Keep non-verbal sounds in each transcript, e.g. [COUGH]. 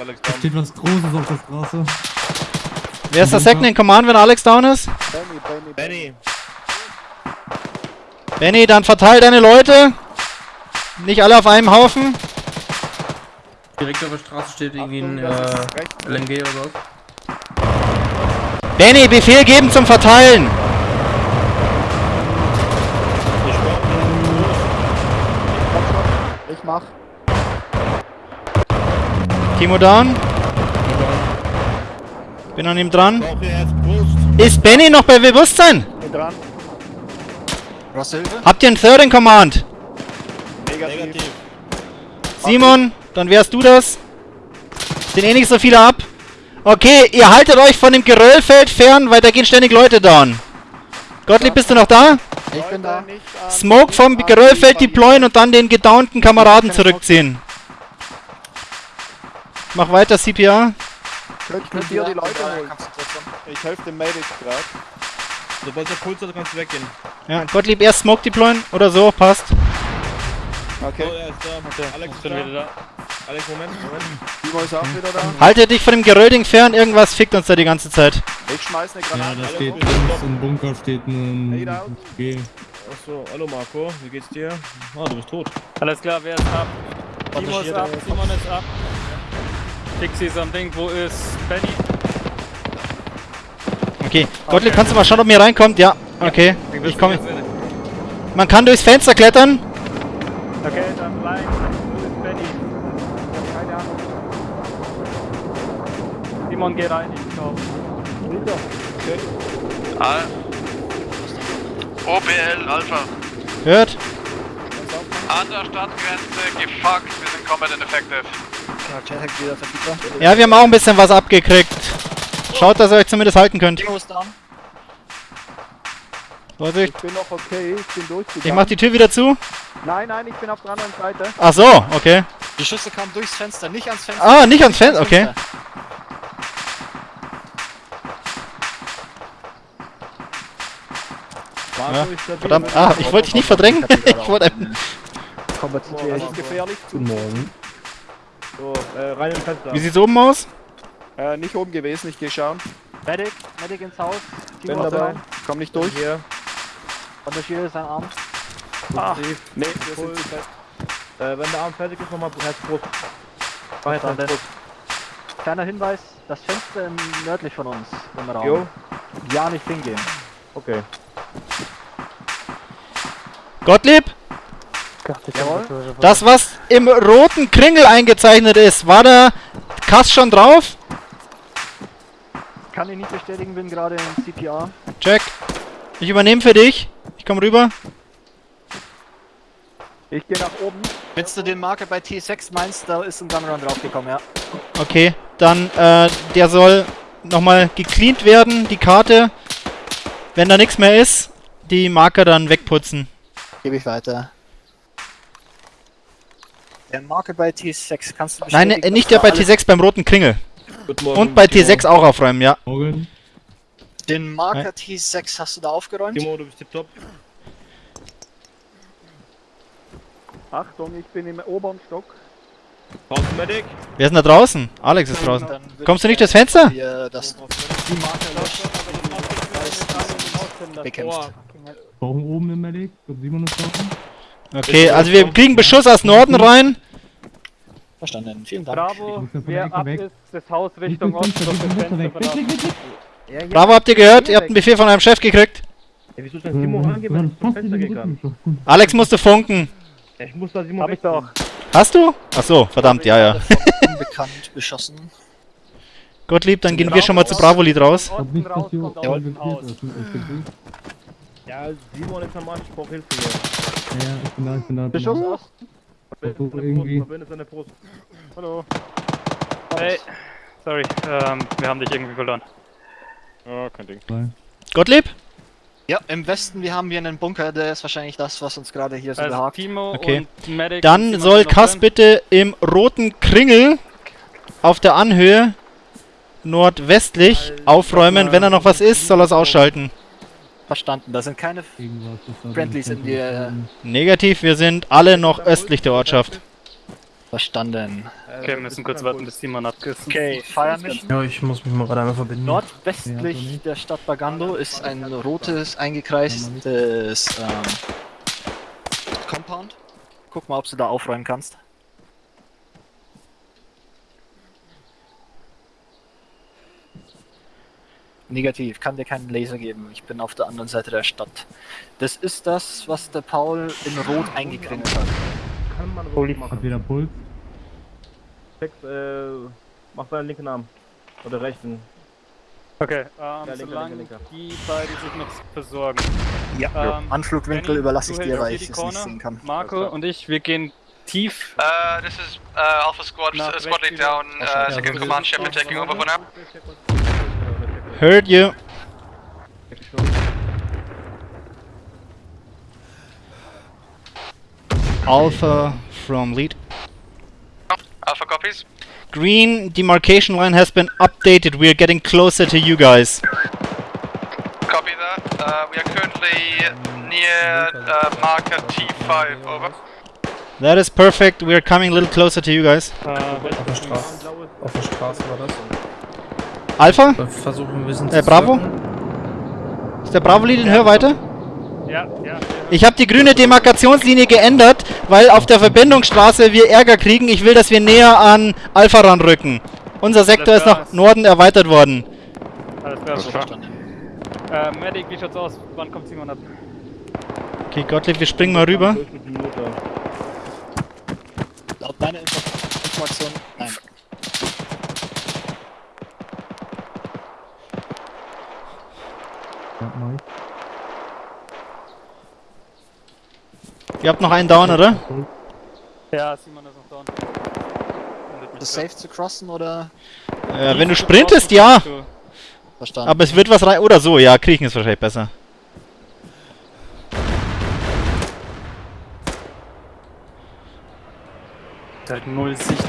Alex Da down. steht was Großes auf der Straße. Wer ist der Second in Command, wenn Alex down ist? Benny, Benny, Benny. Benny, dann verteil deine Leute. Nicht alle auf einem Haufen. Direkt auf der Straße steht irgendwie ein äh. LNG oder was. Benny, Befehl geben zum Verteilen. Timo down. Bin an ihm dran. Ist Benny noch bei Bewusstsein? Bin dran. Habt ihr einen Third in Command? Negativ. Negativ. Simon, dann wärst du das. Sind eh nicht so viele ab. Okay, ihr haltet euch von dem Geröllfeld fern, weil da gehen ständig Leute down. Gottlieb, bist du noch da? Ich bin da. Smoke vom Geröllfeld deployen und dann den gedownten Kameraden zurückziehen. Mach weiter, CPR. Könnt mit dir die Leute holen. Ich helfe dem Medic gerade. Sobald der Puls hat, kannst du weggehen. Ja, Gottlieb erst Smoke deployen oder so, passt. Okay. So, er ist da. Alex ist da. Alex, Moment, Moment. Timo ist auch wieder da. Haltet dich von dem Geröllding fern, irgendwas fickt uns da die ganze Zeit. Ich schmeiß eine Ja, Granate. da steht Hallo. links im Bunker steht ein. G. Achso, hallo Marco, wie geht's dir? Ah, du bist tot. Alles klar, wer ist ab? Timo ist ab, Simon ist ab. Pixie ist am Ding, wo ist Benny? Okay, Gottlieb, kannst du mal schauen, ob mir reinkommt? Ja, okay. Ich komme. Man kann durchs Fenster klettern. Okay, dann ist Benny? Ich hab keine Ahnung. Simon, geh rein, ich glaube. OPL Alpha. Hört. An der Stadtgrenze gefuckt, wir sind combat ineffective. Ja. Ja, wir haben auch ein bisschen was abgekriegt. Schaut, dass ihr euch zumindest halten könnt. Vorsicht. Ich bin noch okay, ich bin durchgegangen. Ich mach die Tür wieder zu. Nein, nein, ich bin auf der anderen Seite. Ach so, okay. Die Schüsse kamen durchs Fenster, nicht ans Fenster. Ah, nicht ans Fenster, okay. Da. Verdammt, ah, ich wollte dich nicht verdrängen. [LAUGHS] ich wollte ein- Das ist gefährlich. Guten Morgen. So, äh, rein im Fenster. Wie sieht's oben aus? Äh, nicht oben gewesen, ich geh schauen. Medic, Medic ins Haus. Bin Timo ist dabei. Komm nicht durch. Hier. Bandagier ist sein Arm. Ah. Nee, wir sind zu fest. Äh, wenn der Arm fertig ist, nochmal Herzbrust. Weiter, denn. Kleiner Hinweis, das Fenster im nördlich von uns im Raum. Jo. Ja, nicht hingehen. Okay. Gottlieb? Jawohl. Das, was im roten Kringel eingezeichnet ist, war der Kass schon drauf? Kann ich nicht bestätigen, bin gerade in CPR. Check. Ich übernehme für dich. Ich komme rüber. Ich gehe nach oben. Wenn du den Marker bei T6 meinst, da ist ein Gunrun draufgekommen, ja. Okay, dann, äh, der soll nochmal gecleant werden, die Karte. Wenn da nichts mehr ist, die Marker dann wegputzen. Gebe ich weiter. Der Marker bei T6, kannst du Nein, bestätigen? äh, nicht der bei dass da T6 beim roten Kringel. Morgen. Und bei Timo. T6 auch aufräumen, ja. Morgen. Den Marker T6 hast du da aufgeräumt? Timo, du bist tipptopp. Achtung, ich bin im oberen Stock. Brauchst du Medic? Wer ist denn da draußen? Alex ist draußen. Kommst du ich nicht durchs Fenster? dir das die Marker löscht. Bekämpft. Brauchen oben im Medic. Ich glaube, Simon ist draußen. Okay, also wir kriegen Beschuss aus Norden rein. Verstanden, vielen Dank. Bravo, wer ab ist, das Haus Richtung Osten und das das Fenster verlassen. Bravo, habt ihr gehört? Ihr habt einen Befehl von eurem Chef gekriegt. Ey, wieso ist denn Timo zum Fenster kann? Alex musste funken. Ja, Ich muss da Simon Hab ich doch. Hast du? Ach so, verdammt, ja, ja. [LAUGHS] Unbekannt beschossen. Gottlieb, dann gehen wir schon mal zu Bravo-Lied raus. Ja, Simon ist am Arsch, ich brauch Hilfe hier. Ja, ja, ich bin da, ich bin da. Verbinde so seine irgendwie. Brust, verbinde seine Brust. Hallo. Hey. Sorry, ähm, wir haben dich irgendwie verloren. Ja, kein Ding. Gottlieb? Ja, im Westen wir haben wir einen Bunker, der ist wahrscheinlich das, was uns gerade hier so Also behagt. Timo Okay. und Medic. Dann Simon soll Kass drin. bitte im roten Kringel auf der Anhöhe nordwestlich aufräumen. Wenn da noch was ist, soll er es ausschalten. Verstanden, da sind keine Friendlies in der- Negativ, wir sind alle noch östlich der Ortschaft. Verstanden. Okay, wir müssen kurz warten, bis Simon abgeht. Okay, Fire Mission. Ja, ich muss mich mal gerade einmal verbinden. Nordwestlich der Stadt Bagando ist ein rotes, eingekreistes ähm, Compound. Guck mal, ob du da aufräumen kannst. Negativ, kann dir keinen Laser geben. Ich bin auf der anderen Seite der Stadt. Das ist das, was der Paul in Rot eingekringelt hat. Kann man wohl machen. Hat wieder Puls. Tex, äh, mach deinen linken Arm. Oder rechten. Okay, ähm, Ja, linker, solange linker, linker. die beiden sich noch versorgen. Ja. Ähm, Anflugwinkel überlasse ich dir, weil ich es nicht sehen kann. Marco und ich, wir gehen tief. Uh, this is uh, Alpha Squad, uh, squad lead down, uh, second command ship and auf taking der over for now. Heard you. Alpha from lead. Alpha copies. Green demarcation line has been updated. We are getting closer to you guys. Copy that. Uh, we are currently near uh, marker T5, over. That is perfect. We are coming a little closer to you guys. Auf der Straße. Auf der Straße war das. Alpha? Wir versuchen ein bisschen Äh, Bravo? circlen. Ist der Bravo-Lead in Hörweite? ja, ja. Ich habe die grüne Demarkationslinie geändert, weil auf der Verbindungsstraße wir Ärger kriegen. Ich will, dass wir näher an Alpha ranrücken. Unser Sektor ist nach Norden erweitert worden. Alles klar. Alles klar. Äh, Medic, wie schaut's aus? Wann kommt Simon ab? Okay, Gottlieb, wir springen mal rüber. Laut deiner Info- Information, nein. Ja, ich. Ihr habt noch einen Down, oder? Ja, Simon ist noch down. Ist grad. safe zu crossen oder Äh, wenn du sprintest, ja. Verstanden? Aber es wird was rein. Oder so, ja, kriechen ist wahrscheinlich besser. Hat halt null Sicht.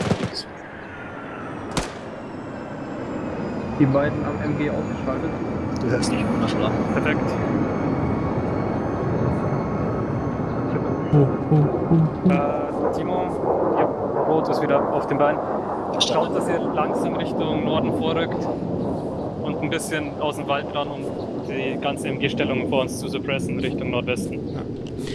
Die beiden am MG ausgeschaltet. Du hörst dich wundervoll an. Perfekt. Oh, oh, oh. Äh, Timo, ja, Rot ist wieder auf dem Bein. Schaut, dass ihr langsam Richtung Norden vorrückt und ein bisschen aus dem Wald ran, um die ganze MG-Stellung vor uns zu suppressen, Richtung Nordwesten.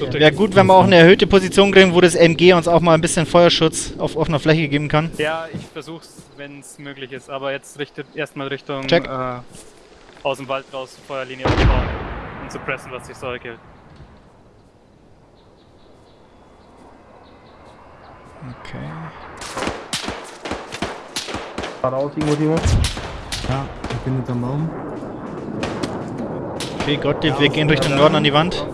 Euch- Wäre gut, wenn wir auch eine erhöhte Position kriegen, wo das MG uns auch mal ein bisschen Feuerschutz auf offener Fläche geben kann. Ja, ich versuch's, wenn es möglich ist, aber jetzt richtet erstmal Richtung Check. Äh, aus dem Wald raus Feuerlinie aufbauen und suppressen, was sich Zeug hält. Okay. Geradeaus irgendwo, Timo? Ja, ich bin hinterm Baum. Okay, Gottlieb, wir gehen Richtung Norden an die Wand.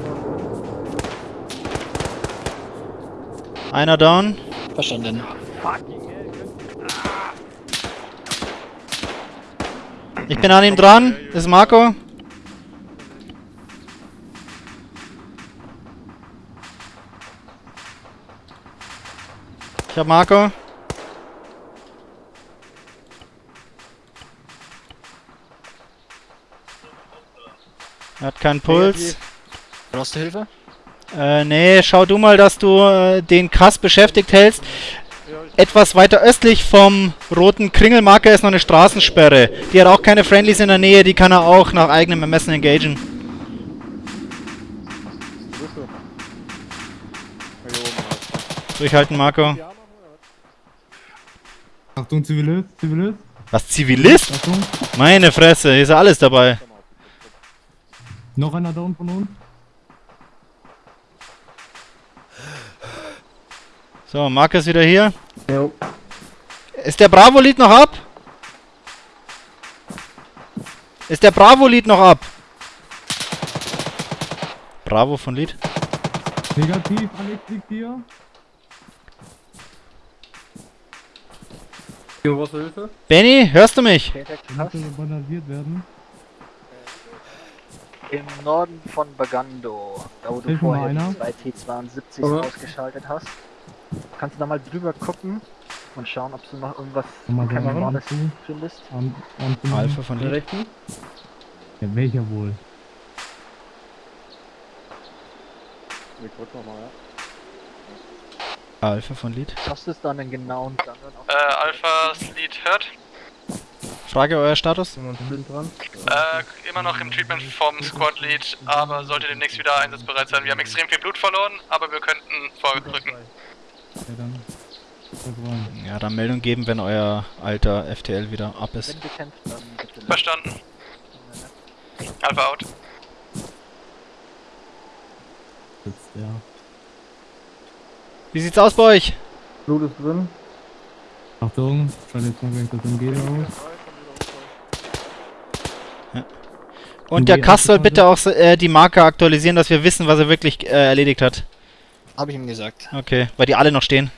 Einer down. Verstanden. Ich bin an ihm dran. Das ist Marco. Ich hab Marco. Er hat keinen Puls. Brauchst du Hilfe? Äh, nee, schau du mal, dass du äh, den Kass beschäftigt hältst. Etwas weiter östlich vom roten Kringelmarker ist noch eine Straßensperre. Die hat auch keine Friendlies in der Nähe, die kann er auch nach eigenem Ermessen engagen. Durchhalten, Marco. Achtung, Zivilist, Zivilist. Was, Zivilist? Achtung. Meine Fresse, hier ist ja alles dabei. Noch einer down von uns. So, Marco ist wieder hier. Jo. Ist der Bravo-Lied noch ab? Ist der Bravo-Lied noch ab? Bravo von Lied. Negativ, Alex liegt hier. Du Hilfe? Benny, hörst du mich? Banalisiert werden. Im Norden von Bagando, da wo du Hilf einer. die zwei T-72 Aber- ausgeschaltet hast. Kannst du da mal drüber gucken und schauen, ob du noch irgendwas du. findest? Zu machen. Alpha von Lied. rechten? Ja, welcher wohl? Alpha von Lead. Was ist dann einen genauen auf Äh, Alphas Lead hört. Frage euer Status? Äh, immer noch im Treatment vom Squad Lead, aber sollte demnächst wieder einsatzbereit sein. Wir haben extrem viel Blut verloren, aber wir könnten vorrücken. Ja, dann. Ja, dann Meldung geben, wenn euer alter FTL wieder ab ist. Wenn gekämpft, dann bitte. Verstanden. Alpha out. Sitzt der. Wie sieht's aus bei euch? Blut ist drin. Achtung, schaut jetzt mal gleich das MG aus. Und der Kass soll bitte auch äh, die Marke aktualisieren, dass wir wissen, was er wirklich äh, erledigt hat. Habe ich ihm gesagt. Okay, weil die alle noch stehen.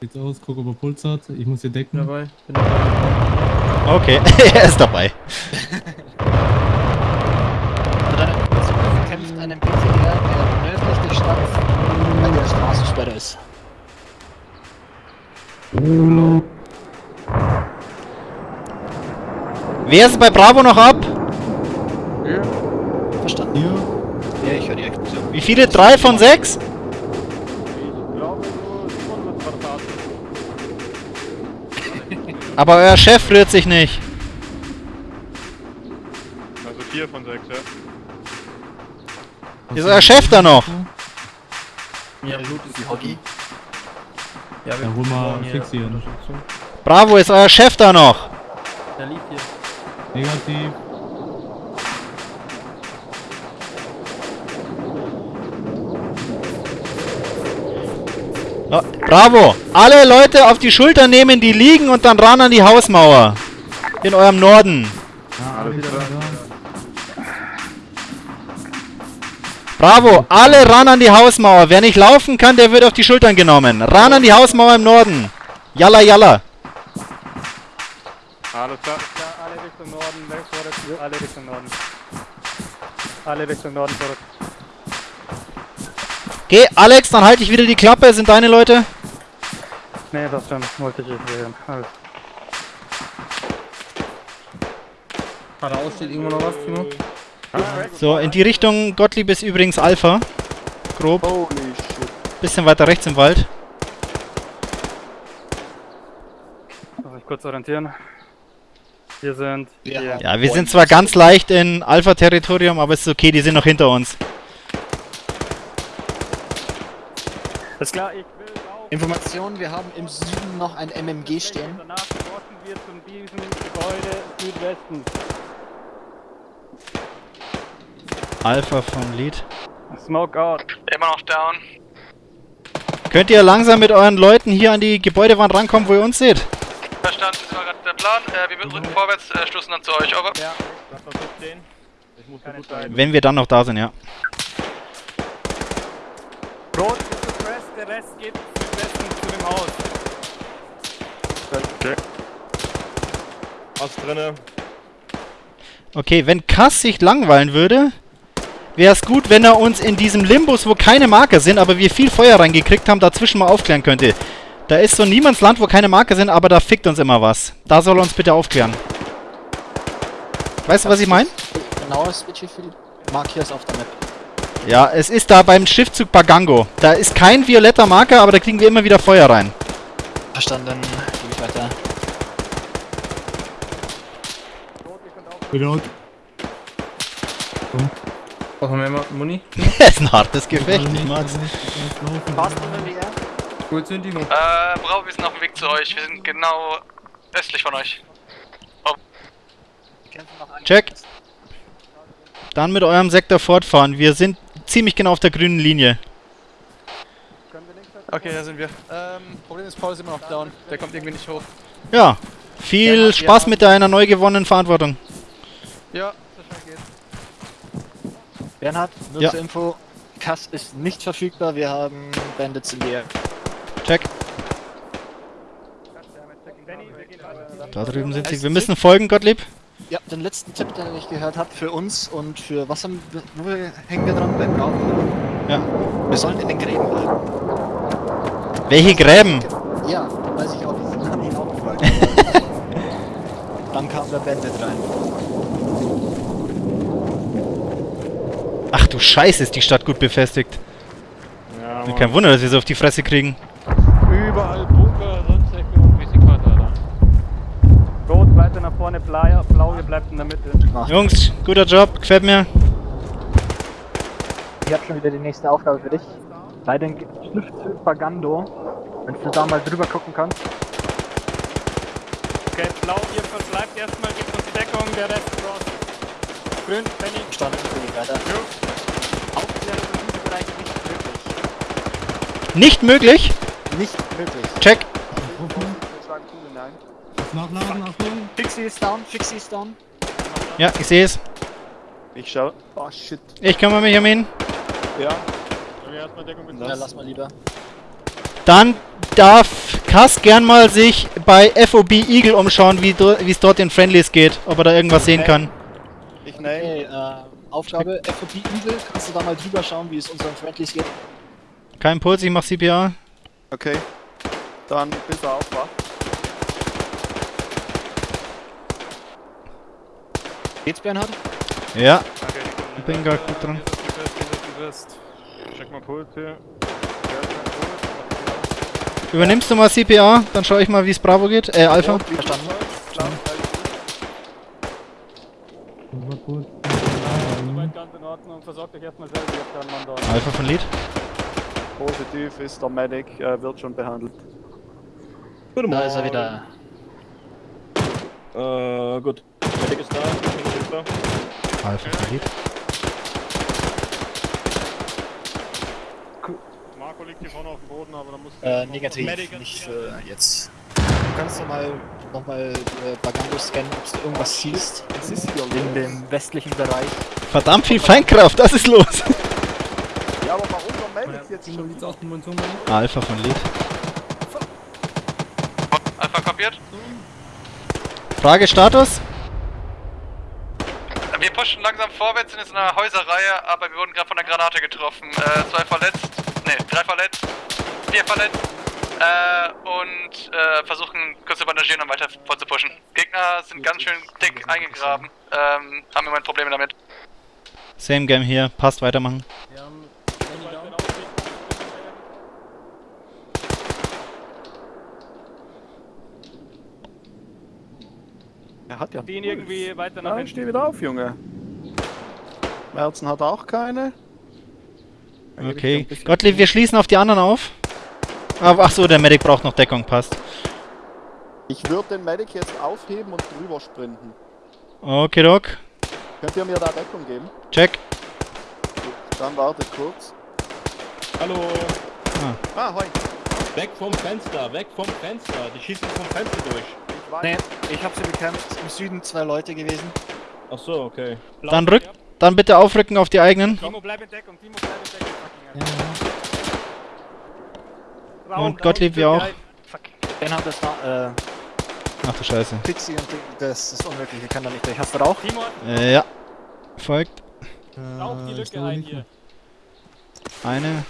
Sieht's aus, guck, ob er Puls hat. Ich muss hier decken. Dabei. Bin dabei. Okay, [LAUGHS] er ist dabei. Kämpft ein PTR, der nördlich der Stadt bei der Straßensperre ist. Wer ist bei Bravo noch ab? Verstanden? Ich höre die Explosion. Wie viele? Drei von sechs? Ich glaube [LAUGHS] so 700 Quadrat. Aber euer Chef rührt sich nicht. Also 4 von 6, ja. Ist euer Chef da noch? Ja, Blut ist Die Hobby. Ja, wir Ja, hol mal fixieren. Bravo, ist euer Chef da noch? Der liegt hier. Negativ. Bravo! Alle Leute auf die Schulter nehmen, die liegen und dann ran an die Hausmauer. In eurem Norden. Bravo! Alle ran an die Hausmauer. Wer nicht laufen kann, der wird auf die Schultern genommen. Ran an die Hausmauer im Norden. Jalla, jalla. Alles klar. alle Richtung Norden, alle Richtung Norden. Alle Richtung Norden zurück. Geh, Alex, dann halte ich wieder die Klappe. Sind deine Leute? Nee, das schon, wollte ich nicht sehen. Alles. Geradeaus steht irgendwo noch was, Timo? So, in die Richtung Gottlieb ist übrigens Alpha. Grob. Holy shit. Bisschen weiter rechts im Wald. Darf ich kurz orientieren? Wir sind haben- Ja, wir sind zwar ganz leicht in Alpha-Territorium, aber es ist okay, die sind noch hinter uns. Ist klar, ich will laufen. Information, wir haben im Süden noch ein MMG stehen. Danach wir zu diesem Gebäude Südwesten. Alpha vom Lead. Smoke out. Immer noch down. Könnt ihr langsam mit euren Leuten hier an die Gebäudewand rankommen, wo ihr uns seht? Verstanden, das war gerade der Plan. Äh, wir rücken vorwärts, äh, stoßen dann zu euch, over. Ja, lass mal kurz stehen. Ich muss. Wenn wir dann noch da sind, ja. Rot der Rest geht Südwesten zu dem Haus. Was drinne? Okay, wenn Kass sich langweilen würde, wäre es gut, wenn er uns in diesem Limbus, wo keine Marker sind, aber wir viel Feuer reingekriegt haben, dazwischen mal aufklären könnte. Da ist so ein Niemandsland, wo keine Marker sind, aber da fickt uns immer was. Da soll er uns bitte aufklären. Weißt du, was ich meine? Genaues Budget für die Markiers auf der Map. Ja, es ist da beim Schiffzug Bagango. Da ist kein violetter Marker, aber da kriegen wir immer wieder Feuer rein. Verstanden. Geh ich weiter. Reload. Brauchen wir mehr Muni? [LAUGHS] das ist ein hartes Gefecht, ich mag's. MMWR. Gut sind Timo. Äh, Bravo, wir sind auf dem Weg zu euch. Wir sind genau östlich von euch. Noch ein- Check. Dann mit eurem Sektor fortfahren. Wir sind ziemlich genau auf der grünen Linie. Okay, da sind wir. Ähm, Problem ist, Paul ist immer noch down. Der kommt irgendwie nicht hoch. Ja, viel Ja, Spaß ja. mit deiner neu gewonnenen Verantwortung. Ja, so schnell geht's. Bernhard, nur Ja. zur Info. Kass ist nicht verfügbar, wir haben Bandits in der. Check. Da drüben sind sie. Wir müssen folgen, Gottlieb. Ja, den letzten Tipp, den ich gehört habe für uns und für was haben wir, wo wir- hängen wir dran? Beim Rauchen? Ja. Wir sollen in den Gräben bleiben. Welche Gräben? Ja, weiß ich auch nicht. Das habe ich auch gefragt. [LAUGHS] Dann kam der Bandit rein. Ach du Scheiße, ist die Stadt gut befestigt. Kein Wunder, dass wir so auf die Fresse kriegen. Überall Bunker, sonst Ecke und Vissikata da. Rot, weiter nach vorne, blau, blau, ihr bleibt in der Mitte. Jungs, guter Job, gefällt mir. Ich habe schon wieder die nächste Aufgabe für dich. Bei den Schriftzug Bagando, wenn du da mal drüber gucken kannst. Okay, blau, ihr verbleibt erstmal, gebt uns die Deckung, der Rest cross. Grün, Penny. Stand für weiter. Aufklärung in diesem Bereich nicht möglich. Nicht möglich. Nicht möglich. Check. Nachladen, Achtung. Fixie ist down, Fixie ist down. Ja, ich sehe es. Ich schau. Oh shit. Ich kümmere mich um ihn. Ja. Ja, lass mal lieber. Dann darf Kass gern mal sich bei FOB Eagle umschauen, wie es dort in Friendlies geht. Ob er da irgendwas sehen kann. Ich nehme. Okay, äh, Aufgabe FOP Eagle. Kannst du da mal drüber schauen, wie es unseren Friendlies geht? Kein Puls, ich mach CPR. Okay. Dann bis er aufwacht. Geht's, Bernhard? Ja, ich bin gerade gut dran. Check mal Puls hier. Übernimmst du mal CPR, dann schaue ich mal, wie es Bravo geht. Äh, Alpha. Verstanden. Alpha von Lead. Positiv ist der Medic, äh, wird schon behandelt. Guten Da ist er wieder. Äh, gut. Medic ist da, Medic ist da. Alpha von Lead. Marco liegt hier vorne auf dem Boden, aber da muss Äh, negativ. Nicht für jetzt. Du kannst doch mal nochmal äh, Bagando scannen, ob du irgendwas siehst. Es ist hier In dem westlichen Bereich. Verdammt viel Feindkraft, das ist los. Ja, aber warum der Medic jetzt schon? Sieht's aus, Munition Alpha von Lead. Alpha kopiert. Frage Status? Wir pushen langsam vorwärts, sind jetzt in einer Häuserreihe, aber wir wurden gerade von einer Granate getroffen. Äh, zwei verletzt, ne, drei verletzt, vier verletzt. Äh, und äh, versuchen kurz zu bandagieren und weiter vorzupushen. Gegner sind ganz schön dick eingegraben, ähm, haben im Moment Probleme damit. Same Game hier, passt weitermachen. Er hat ja. Den irgendwie weiter nach Nein, hinten. steh wieder auf, Junge. Merzen hat auch keine. Dann Okay. Gottlieb, wir schließen auf die anderen auf. Aber ach so, der Medic braucht noch Deckung, passt. Ich würde den Medic jetzt aufheben und drüber sprinten. Okay, Doc. Könnt ihr mir da Deckung geben? Check. Gut, dann wartet kurz. Hallo, Ah, hoi. weg vom Fenster, weg vom Fenster. Die schießen vom Fenster durch. Nee, ich hab sie bekämpft. Im Süden zwei Leute gewesen. Ach so, okay. Dann rück, dann bitte aufrücken auf die eigenen. Timo, bleib in Deckung, Timo, bleib in Deckung. fucking hell. Und Gottlieb, wir auch. Fuck. Bernhard, das war, äh, Ach du Scheiße. Pixie und das ist unmöglich, ich kann da nicht durch. Hast du Rauch? Timo, Äh, ja. Folgt. rauch die Äh, Lücke ein hier. Eine.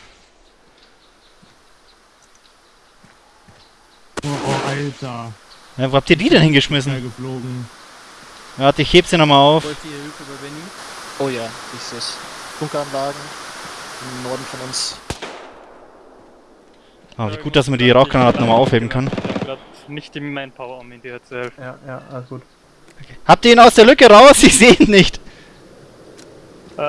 Oh, oh, Alter. Ja, wo habt ihr die denn hingeschmissen? geflogen. Warte, ich heb sie nochmal auf. Wollt ihr Hilfe bei Benny? Oh ja, ich seh's. Bunkeranlagen im Norden von uns. Ah, wie gut, dass man die Rauchgranaten nochmal aufheben kann. Ich hab grad nicht die Manpower, um ihn dir zu helfen. Ja, ja, alles gut. Habt ihr ihn aus der Lücke raus? [LAUGHS] Ich sehe ihn nicht. Äh,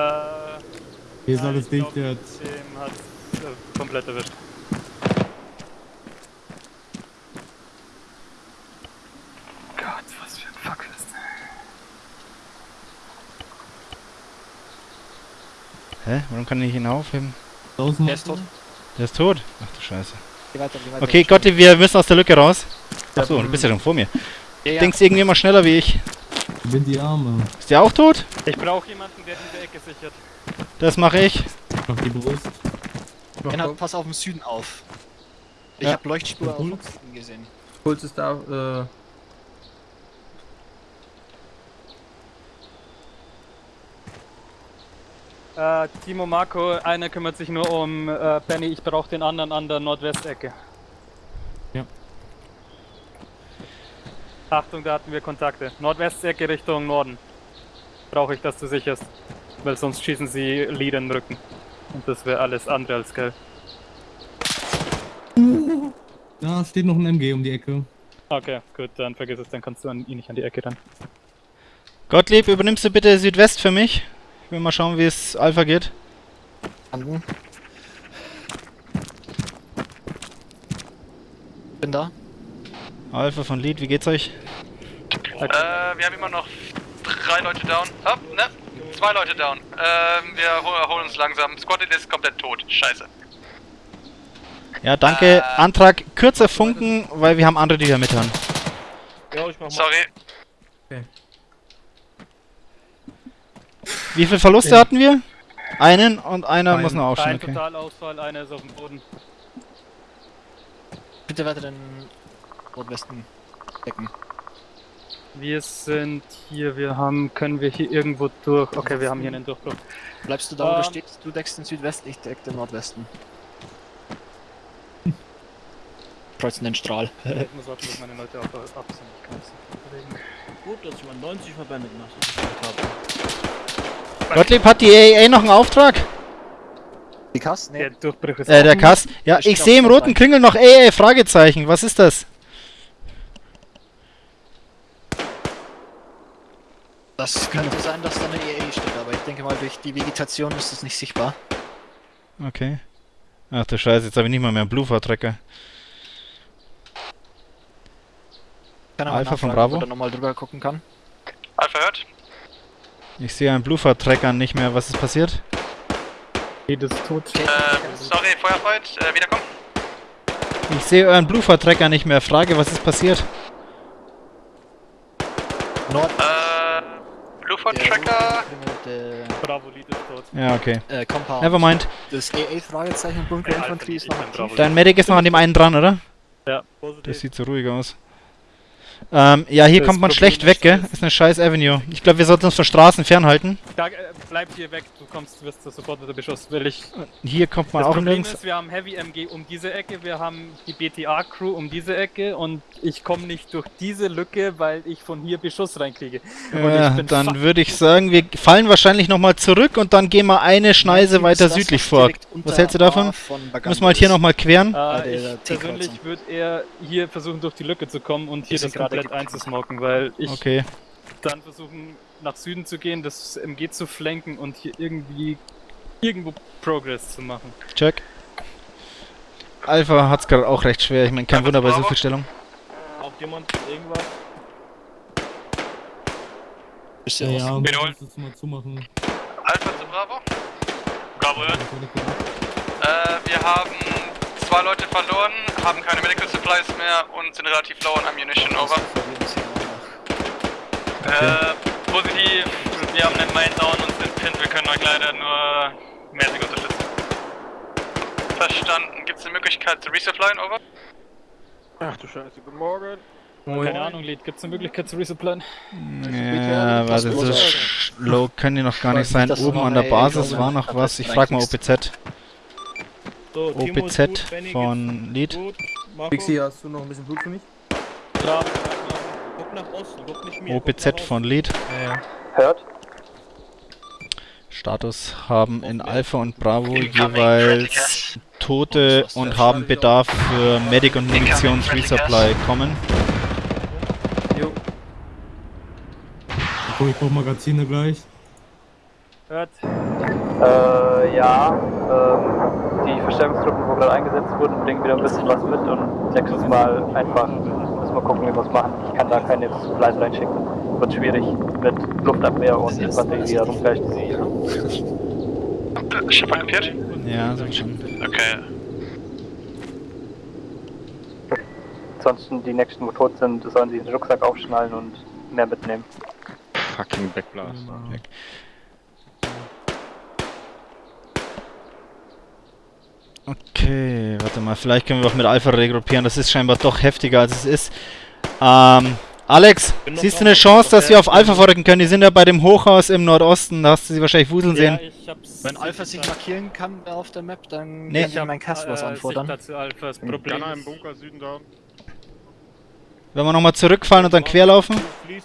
Hier ist alles ich dicht jetzt. Dem hat äh, komplett erwischt. Gott, was für ein Fuck ist Hä? Warum kann ich ihn aufheben? Der ist tot. Der ist tot. Ach du Scheiße. Geh weiter, geh weiter. Okay, Gottlieb, wir müssen aus der Lücke raus. Achso, du bist ja schon vor mir. Ja, ja. Denkst irgendwie immer schneller wie ich. Bind die Arme. Ist der auch tot? Ich brauche jemanden, der diese Ecke sichert. Das mache ich. Auf die Brust. Bernhard, pass auf den Süden auf. Ich Ja. hab Leuchtspur auf Puls? dem Süden gesehen. Puls ist da, äh, Äh, Timo, Marco, einer kümmert sich nur um äh, Benny, ich brauche den anderen an der Nordwestecke. Ja. Achtung, da hatten wir Kontakte. Nordwestecke Richtung Norden. Brauche ich, dass du sicherst. Weil sonst schießen sie Lead in den Rücken. Und das wäre alles andere als geil. Da steht noch ein MG um die Ecke. Okay, gut, dann vergiss es, dann kannst du an ihn nicht an die Ecke ran. Gottlieb, übernimmst du bitte Südwest für mich? Ich will mal schauen, wie es Alpha geht. Verstanden. Bin da. Alpha von Lead, wie geht's euch? Äh, wir haben immer noch drei Leute down. Hopp, ne? Zwei Leute down. Ähm, wir hol- erholen uns langsam. Squad ist komplett tot. Scheiße. Ja, danke. Äh. Antrag kürzer funken, weil wir haben andere, die da mithören. Ja, ich mach mal. Sorry. Wie viele Verluste hatten wir? Einen und einer Einen. muss noch aufstehen. Ein Okay. Totalausfall, einer ist auf dem Boden. Bitte weiter den Nordwesten decken. Wir sind hier, wir haben, können wir hier irgendwo durch. Okay, wir haben hier einen Durchbruch. Bleibst du da, wo du Ähm. stehst? Du deckst den Südwesten, ich deck den Nordwesten. [LAUGHS] Kreuzen den Strahl. Ich muss warten, bis meine Leute ab, ab sind. Ich kann es nicht Gut, dass ich mal 90 Verbände gemacht habe. Gottlieb, hat die AA noch einen Auftrag? Die Kass? Der Nee. Durchbruch ist Äh, der. Kass. Ja, ich sehe im der roten. Kringel noch AA, Fragezeichen. Was ist das? Das könnte sein, dass da eine EA steht, aber ich denke mal, durch die Vegetation ist das nicht sichtbar. Okay. Ach du Scheiße, jetzt habe ich nicht mal mehr einen aber Alpha von Bravo? Ob er nochmal drüber gucken kann. Alpha hört. Ich sehe einen Blue-Tracker nicht mehr. Was ist passiert? Ist tot. Äh, sorry, Feuerfight. Äh, wiederkommen. Ich sehe euren Blue-Tracker nicht mehr. Frage, was ist passiert? Nord. Äh, Blueford der Tracker. Der Bravo, Lead ist tot. Ja, okay. äh, Compound. Nevermind. Das EA-Fragezeichen Bunker Ja, Infanterie ist noch aktiv. Dein Medic ist noch an dem einen dran, oder? Ja. Das sieht so ruhig aus. Ähm, ja, hier Das kommt man Problem schlecht weg, gell? Ist eine scheiß Avenue. Ich glaube, wir sollten uns von Straßen fernhalten. Da, äh, bleib hier weg, du kommst, wirst sofort wieder beschossen, will ich. Hier kommt man Das auch Problem nirgends. ist, wir haben Heavy MG um diese Ecke, wir haben die BTA-Crew um diese Ecke und ich komme nicht durch diese Lücke, weil ich von hier Beschuss reinkriege. Ja, dann würde ich sagen, wir fallen wahrscheinlich nochmal zurück und dann gehen wir eine Schneise weiter südlich vor. Was hältst du davon? Müssen wir halt hier nochmal queren? Äh, ich persönlich würde eher hier versuchen, durch die Lücke zu kommen und hier das gerade komplett einzusmoken, weil ich Okay. dann versuchen, nach Süden zu gehen, das MG zu flanken und hier irgendwie irgendwo Progress zu machen. Check. Alpha hat's gerade auch recht schwer. Ich meine, kein Wunder bei so viel Stellung. Braucht jemand irgendwas? Ist Ja, ja, ja, das mal zumachen. Alpha zu Bravo. Bravo hört. Äh, wir haben zwei Leute verloren, haben keine Medical Supplies mehr und sind relativ low on Ammunition. Over. Äh, positiv. Wir haben einen Main down und sind pinned. Wir können euch leider nur mäßig unterstützen. Verstanden. Gibt es eine Möglichkeit zu resupplyen? Over. Ach du Scheiße, guten Morgen. Keine Ahnung, Lead, gibt es eine Möglichkeit zu resupplyen? Ja, warte, so low können die noch gar nicht sein. Oben an der Basis war noch was. Ich frag mal OPZ. So, OPZ gut, von. Marco, Pixie, hast du noch ein bisschen Blut für mich? guck nach Osten, guck nicht mir. nach OPZ von Lead. Hört. Status haben in Alpha und Bravo Incoming jeweils. Tote und haben Bedarf für Medic und Munitions Resupply kommen. So, ich brauche Magazine gleich. Hört. Äh, ja. Ähm, die Verstärkungstruppen, wo gerade eingesetzt wurden, bringen wieder ein bisschen was mit und nächstes Mal einfach müssen wir gucken, wie wir es machen. Ich kann da keine Supplies reinschicken. Wird schwierig mit Luftabwehr und Infanterie, die herumgleicht. Schiff aktiviert? Ja, so schon. Okay. Ansonsten die nächsten, wo tot sind, sollen sie den Rucksack aufschnallen und mehr mitnehmen. Fucking Backblast. Okay, warte mal, vielleicht können wir auch mit Alpha regruppieren. Das ist scheinbar doch heftiger als es ist. Ähm, Alex, siehst du eine Chance, dass wir auf Alpha vorrücken können? Die sind ja bei dem Hochhaus im Nordosten, da hast du sie wahrscheinlich wuseln sehen. Ja, ich hab's. Wenn Alpha sich markieren kann auf der Map, dann Nee. kann ich mein Cast was äh, anfordern. Alpha. Das Problem Gunner im ist, Bunker Süden da. Wenn wir nochmal zurückfallen und dann querlaufen?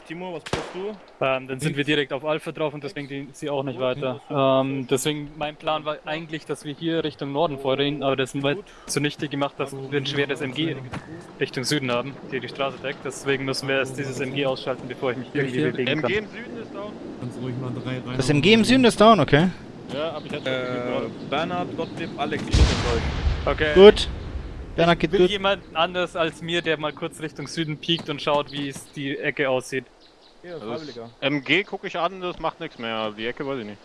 Timo, was brauchst du? Ähm, dann sind wir direkt auf Alpha drauf und deswegen gehen sie auch nicht weiter. Ähm, deswegen, mein Plan war eigentlich, dass wir hier Richtung Norden vorreden, aber das wird zunichte gemacht, dass wir ein schweres MG Richtung Süden haben, die die Straße deckt. Deswegen müssen wir erst dieses MG ausschalten, bevor ich mich irgendwie bewegen MG kann. im Süden ist down. Kannst ruhig mal drei rein. Das MG im Süden ist down, okay. Ja, aber ich hatte Äh, Bernhard, Gottlieb, Alex, ich bin. Okay. Gut. Bernhard geht Will jemand anders als mir, der mal kurz Richtung Süden piekt und schaut, wie es die Ecke aussieht? Ja, Also. MG gucke ich an, das macht nichts mehr. Die Ecke weiß ich nicht.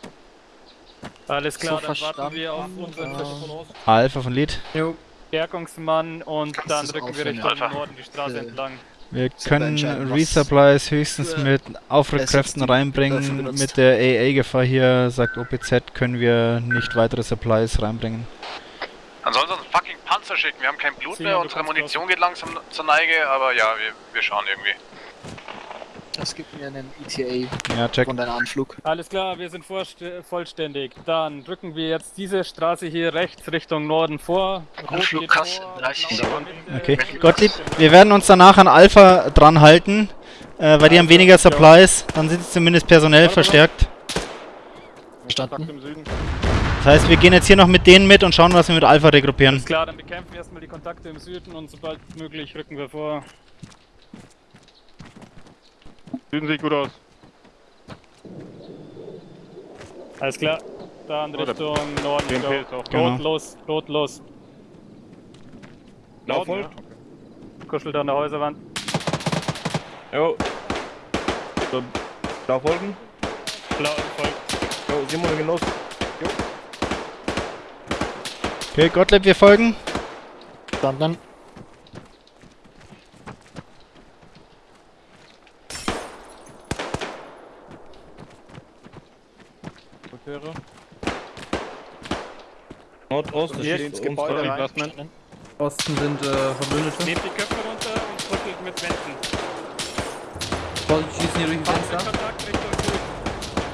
Alles klar, So dann warten wir auf unseren ähm, Alpha von Lead. Verstärkungsmann und Kannst dann du's rücken wir Richtung Alpha? Norden die Straße Äh, entlang. Wir können Resupplies höchstens mit Aufrückkräften reinbringen. Mit der AA-Gefahr hier, sagt OPZ, können wir nicht weitere Supplies reinbringen. Ansonsten fucking Panzer schicken. Wir haben kein Blut mehr, unsere Munition geht langsam zur Neige, aber ja, wir, wir schauen irgendwie. Es gibt mir einen ETA Ja, check. und einen Anflug. Alles klar, wir sind vollständig. Dann drücken wir jetzt diese Straße hier rechts Richtung Norden vor. Anflug krass, vor, 30 blau Sekunden. Okay. Gottlieb, wir werden uns danach an Alpha dran halten, äh, weil die haben weniger Supplies. Dann sind sie zumindest personell verstärkt. Verstanden? Das heißt, wir gehen jetzt hier noch mit denen mit und schauen, was wir mit Alpha regruppieren. Alles klar, dann bekämpfen wir erstmal die Kontakte im Süden und sobald möglich rücken wir vor. Süden sieht gut aus. Alles klar, dann Oh, der Richtung Norden. BMP go. ist auch Genau. Rot los, rot los. Blau Norden, folgt. Kuschelt an der Häuserwand. Jo. So, Blau folgen. Blau folgt. Jo, Simon, Genuss. Okay, Gottlieb, wir folgen. Verstanden? Rückkehre. Nordost, Hier steht ins Gebäude rein. Osten sind äh, Verbündete. Nehmt die Köpfe runter und rüttelt mit Wänden. Voll schießen hier durch die Fenster. Fahrzeugkontakt Richtung Süd.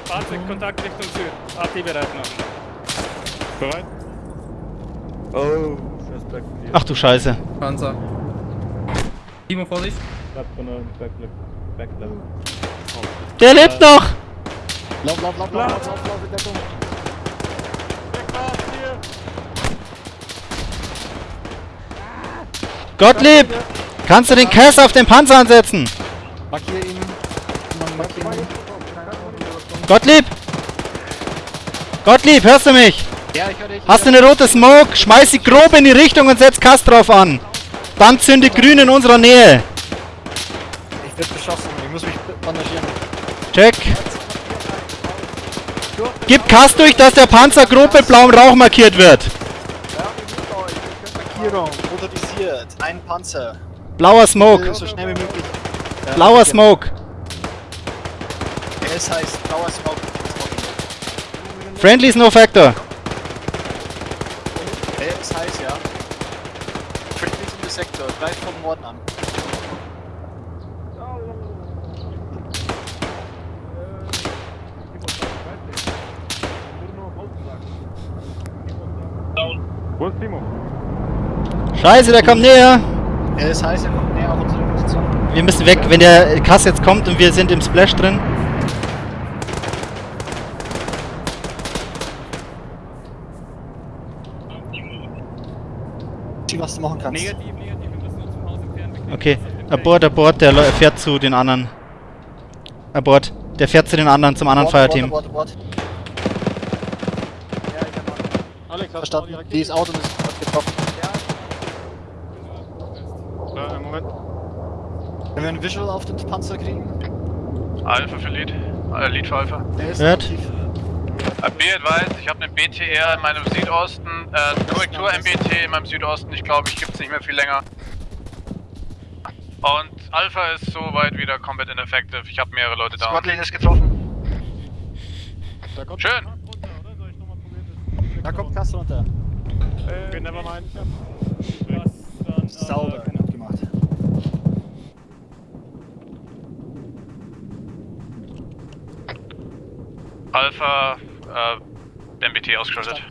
Fahrzeugkontakt Richtung Süd. AT bereit noch. Bereit? Oh, scheiß Back. Ach du Scheiße. Panzer. Timo, Vorsicht. Back, Back, Back, Back. Der lebt noch! Lauf, lauf, lauf, lauf, lauf, lauf, lauf, Deckung. Gottlieb! Kannst du den Cass auf den Panzer ansetzen? Markier ihn. Markier ihn. Gottlieb! Gottlieb, hörst du mich? Ja, ich höre dich. Hast du eine rote Smoke? Schmeiß sie grob in die Richtung und setz Kass drauf an. Dann zünde grün in unserer Nähe. Ich werde beschossen. Ich muss mich bandagieren. Check. Gib Kass durch, dass der Panzer grob mit blauem Rauch markiert wird. Markierung. Motorisiert. Ein Panzer. Blauer Smoke. So schnell wie möglich. Ja, Blauer. Smoke. Es heißt blauer Smoke. Friendly No Factor. Er ist heiß, ja. Friendly in the Sektor. Greift vom Norden an. Wo ist Timo? Scheiße, der kommt näher. Er ist heiß, er kommt näher auf unsere Position. Wir müssen weg, wenn der Kass jetzt kommt und wir sind im Splash drin. Was du machen kannst. Negativ, negativ, wir müssen uns vom Haus entfernen. Wir können Okay, abort, abort, der fährt zu den anderen. Abort, der fährt zu den anderen, zum anderen Abort, abort, Fireteam. abort, abort. Alex, Verstanden. Dieses Auto ist hat getroffen. Äh, Moment. Wenn wir ein Visual auf den Panzer kriegen. Alpha für Lead. Äh, Lead für Alpha. Der ist Hört. aktiv. B advised, ich habe einen BTR in meinem Südosten. Äh, Korrektur MBT in meinem Südosten. Ich glaube, ich gibt's nicht mehr viel länger. Und Alpha ist soweit wieder combat ineffective. Ich habe mehrere Leute da. Squadlane ist getroffen. Schön. Da kommt Kass runter. Okay, nevermind. Was dann, äh, Sauber. keine- Gut gemacht. Alpha, äh, MBT ausgeschaltet.